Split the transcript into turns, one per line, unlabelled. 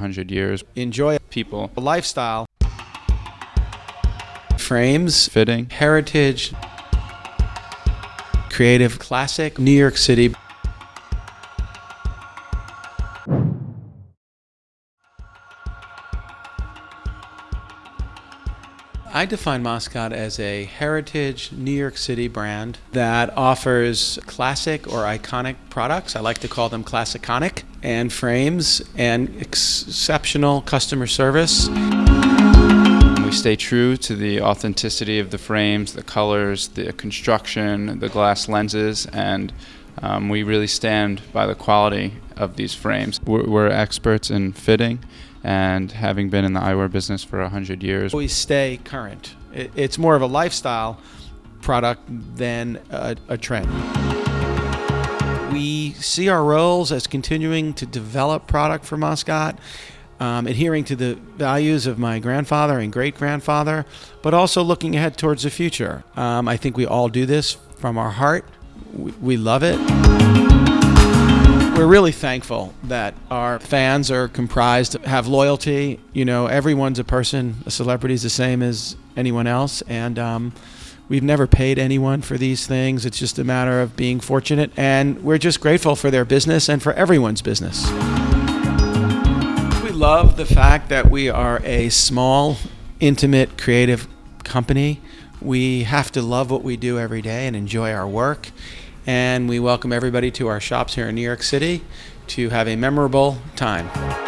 100 years.
Enjoy
People,
lifestyle, frames,
fitting,
heritage, creative, classic, New York City. I define Moscot as a heritage New York City brand that offers classic or iconic products. I like to call them classiconic and frames and exceptional customer service.
We stay true to the authenticity of the frames, the colors, the construction, the glass lenses, and um, we really stand by the quality of these frames. We're, we're experts in fitting and having been in the eyewear business for 100 years.
We stay current. It, it's more of a lifestyle product than a, a trend. We see our roles as continuing to develop product for Moscot, um, adhering to the values of my grandfather and great grandfather, but also looking ahead towards the future. Um, I think we all do this from our heart. We, we love it. We're really thankful that our fans are comprised, have loyalty. You know, everyone's a person, a celebrity is the same as anyone else, and um, we've never paid anyone for these things. It's just a matter of being fortunate, and we're just grateful for their business and for everyone's business. We love the fact that we are a small, intimate, creative company. We have to love what we do every day and enjoy our work and we welcome everybody to our shops here in New York City to have a memorable time.